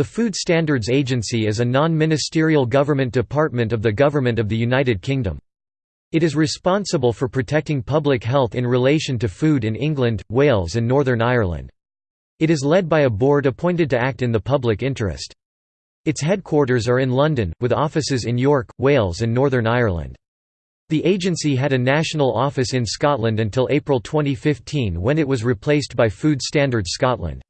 The Food Standards Agency is a non-ministerial government department of the Government of the United Kingdom. It is responsible for protecting public health in relation to food in England, Wales and Northern Ireland. It is led by a board appointed to act in the public interest. Its headquarters are in London, with offices in York, Wales and Northern Ireland. The agency had a national office in Scotland until April 2015 when it was replaced by Food Standards Scotland.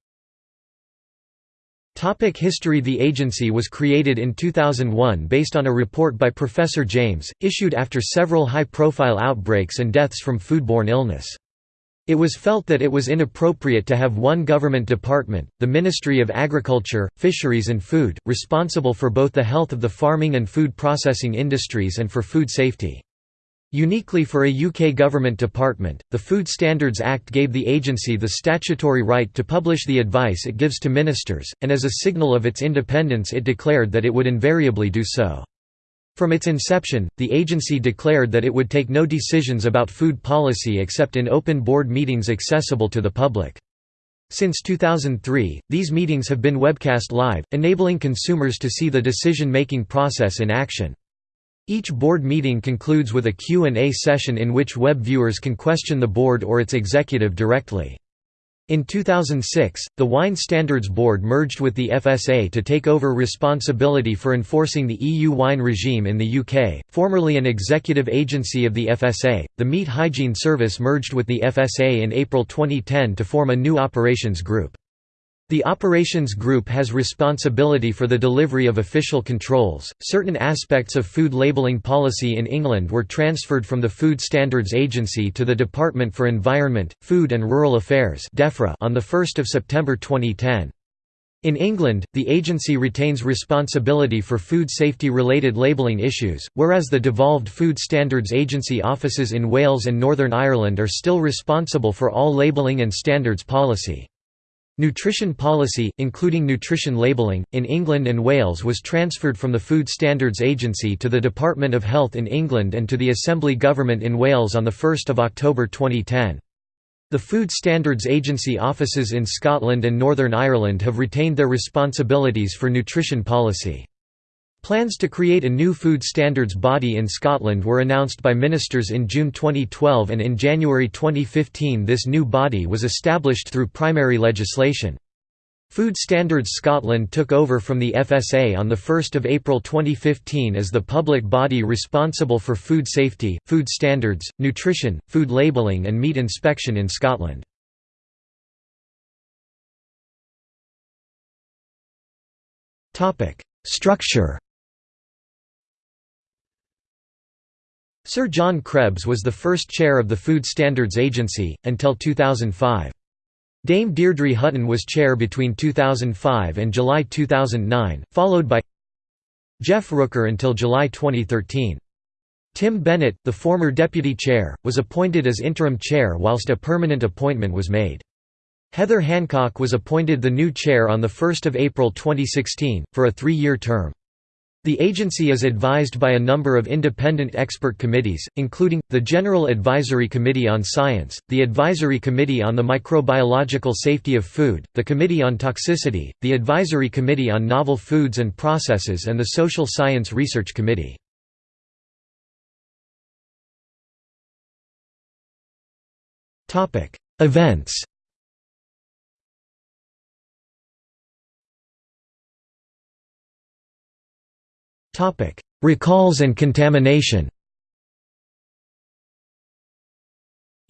Topic history The agency was created in 2001 based on a report by Professor James, issued after several high-profile outbreaks and deaths from foodborne illness. It was felt that it was inappropriate to have one government department, the Ministry of Agriculture, Fisheries and Food, responsible for both the health of the farming and food processing industries and for food safety. Uniquely for a UK government department, the Food Standards Act gave the agency the statutory right to publish the advice it gives to ministers, and as a signal of its independence it declared that it would invariably do so. From its inception, the agency declared that it would take no decisions about food policy except in open board meetings accessible to the public. Since 2003, these meetings have been webcast live, enabling consumers to see the decision-making process in action. Each board meeting concludes with a Q&A session in which web viewers can question the board or its executive directly. In 2006, the Wine Standards Board merged with the FSA to take over responsibility for enforcing the EU wine regime in the UK. Formerly an executive agency of the FSA, the Meat Hygiene Service merged with the FSA in April 2010 to form a new operations group. The operations group has responsibility for the delivery of official controls. Certain aspects of food labelling policy in England were transferred from the Food Standards Agency to the Department for Environment, Food and Rural Affairs (DEFRA) on 1 September 2010. In England, the agency retains responsibility for food safety-related labelling issues, whereas the devolved Food Standards Agency offices in Wales and Northern Ireland are still responsible for all labelling and standards policy. Nutrition policy, including nutrition labelling, in England and Wales was transferred from the Food Standards Agency to the Department of Health in England and to the Assembly Government in Wales on 1 October 2010. The Food Standards Agency offices in Scotland and Northern Ireland have retained their responsibilities for nutrition policy. Plans to create a new food standards body in Scotland were announced by ministers in June 2012 and in January 2015 this new body was established through primary legislation. Food Standards Scotland took over from the FSA on 1 April 2015 as the public body responsible for food safety, food standards, nutrition, food labelling and meat inspection in Scotland. Structure Sir John Krebs was the first chair of the Food Standards Agency, until 2005. Dame Deirdre Hutton was chair between 2005 and July 2009, followed by Jeff Rooker until July 2013. Tim Bennett, the former deputy chair, was appointed as interim chair whilst a permanent appointment was made. Heather Hancock was appointed the new chair on 1 April 2016, for a three-year term. The agency is advised by a number of independent expert committees, including, the General Advisory Committee on Science, the Advisory Committee on the Microbiological Safety of Food, the Committee on Toxicity, the Advisory Committee on Novel Foods and Processes and the Social Science Research Committee. Events Recalls and contamination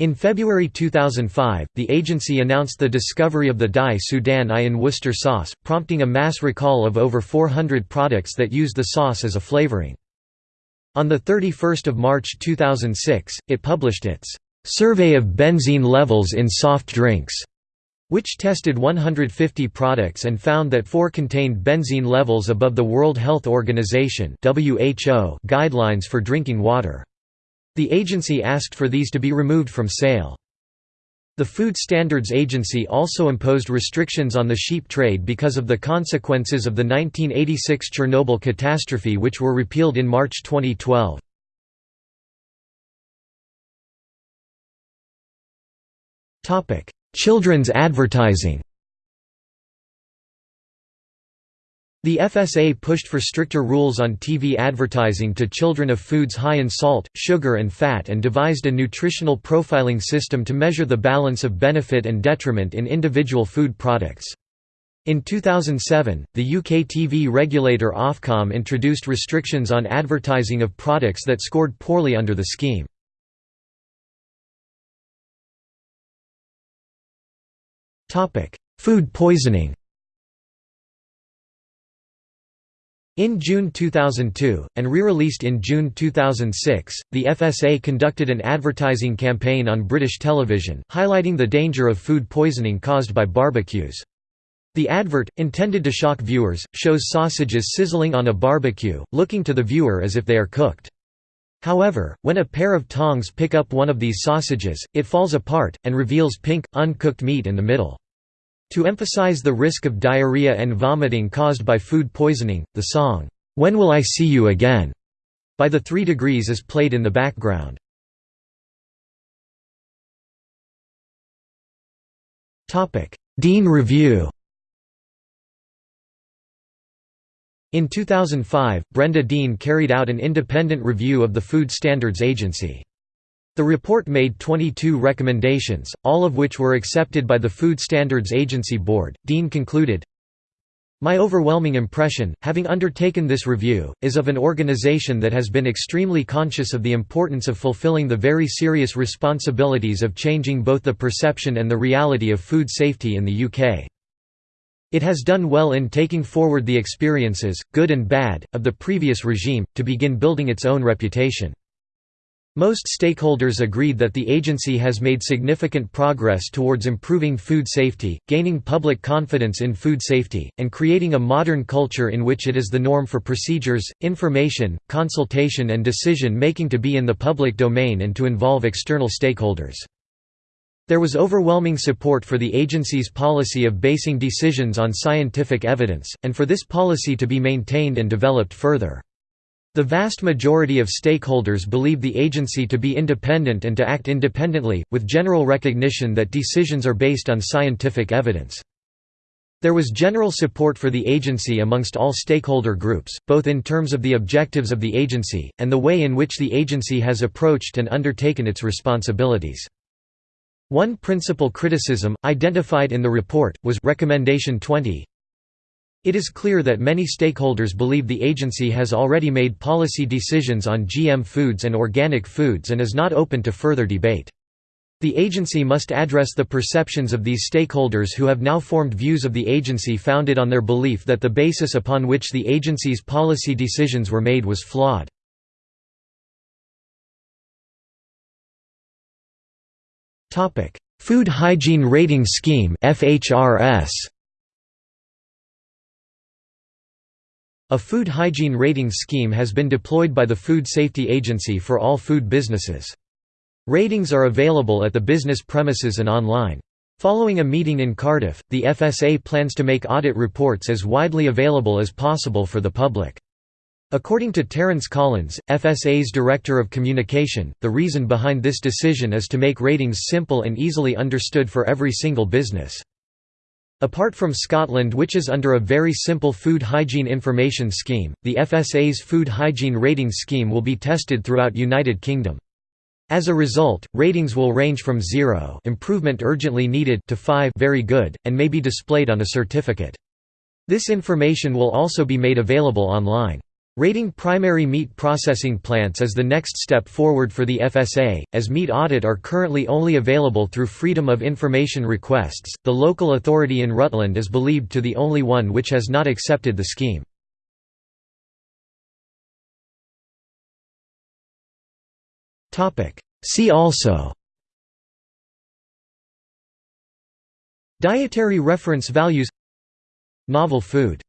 In February 2005, the agency announced the discovery of the dye Sudan I in Worcester sauce, prompting a mass recall of over 400 products that used the sauce as a flavoring. On 31 March 2006, it published its "'Survey of Benzene Levels in Soft Drinks' which tested 150 products and found that four contained benzene levels above the World Health Organization guidelines for drinking water. The agency asked for these to be removed from sale. The Food Standards Agency also imposed restrictions on the sheep trade because of the consequences of the 1986 Chernobyl catastrophe which were repealed in March 2012. Children's advertising The FSA pushed for stricter rules on TV advertising to children of foods high in salt, sugar and fat and devised a nutritional profiling system to measure the balance of benefit and detriment in individual food products. In 2007, the UK TV regulator Ofcom introduced restrictions on advertising of products that scored poorly under the scheme. Food poisoning In June 2002, and re-released in June 2006, the FSA conducted an advertising campaign on British television, highlighting the danger of food poisoning caused by barbecues. The advert, intended to shock viewers, shows sausages sizzling on a barbecue, looking to the viewer as if they are cooked. However, when a pair of tongs pick up one of these sausages, it falls apart, and reveals pink, uncooked meat in the middle. To emphasize the risk of diarrhea and vomiting caused by food poisoning, the song, "'When Will I See You Again' by the Three Degrees is played in the background. Dean Review In 2005, Brenda Dean carried out an independent review of the Food Standards Agency. The report made 22 recommendations, all of which were accepted by the Food Standards Agency Board. Dean concluded, my overwhelming impression, having undertaken this review, is of an organization that has been extremely conscious of the importance of fulfilling the very serious responsibilities of changing both the perception and the reality of food safety in the UK. It has done well in taking forward the experiences, good and bad, of the previous regime, to begin building its own reputation. Most stakeholders agreed that the agency has made significant progress towards improving food safety, gaining public confidence in food safety, and creating a modern culture in which it is the norm for procedures, information, consultation and decision-making to be in the public domain and to involve external stakeholders. There was overwhelming support for the agency's policy of basing decisions on scientific evidence, and for this policy to be maintained and developed further. The vast majority of stakeholders believe the agency to be independent and to act independently, with general recognition that decisions are based on scientific evidence. There was general support for the agency amongst all stakeholder groups, both in terms of the objectives of the agency, and the way in which the agency has approached and undertaken its responsibilities. One principal criticism, identified in the report, was Recommendation 20, it is clear that many stakeholders believe the agency has already made policy decisions on GM foods and organic foods and is not open to further debate. The agency must address the perceptions of these stakeholders who have now formed views of the agency founded on their belief that the basis upon which the agency's policy decisions were made was flawed. Food Hygiene Rating Scheme A food hygiene ratings scheme has been deployed by the Food Safety Agency for all food businesses. Ratings are available at the business premises and online. Following a meeting in Cardiff, the FSA plans to make audit reports as widely available as possible for the public. According to Terence Collins, FSA's Director of Communication, the reason behind this decision is to make ratings simple and easily understood for every single business. Apart from Scotland which is under a very simple food hygiene information scheme, the FSA's food hygiene rating scheme will be tested throughout United Kingdom. As a result, ratings will range from 0 improvement urgently needed to 5 very good, and may be displayed on a certificate. This information will also be made available online. Rating primary meat processing plants is the next step forward for the FSA, as meat audit are currently only available through Freedom of Information requests. The local authority in Rutland is believed to be the only one which has not accepted the scheme. See also Dietary reference values Novel food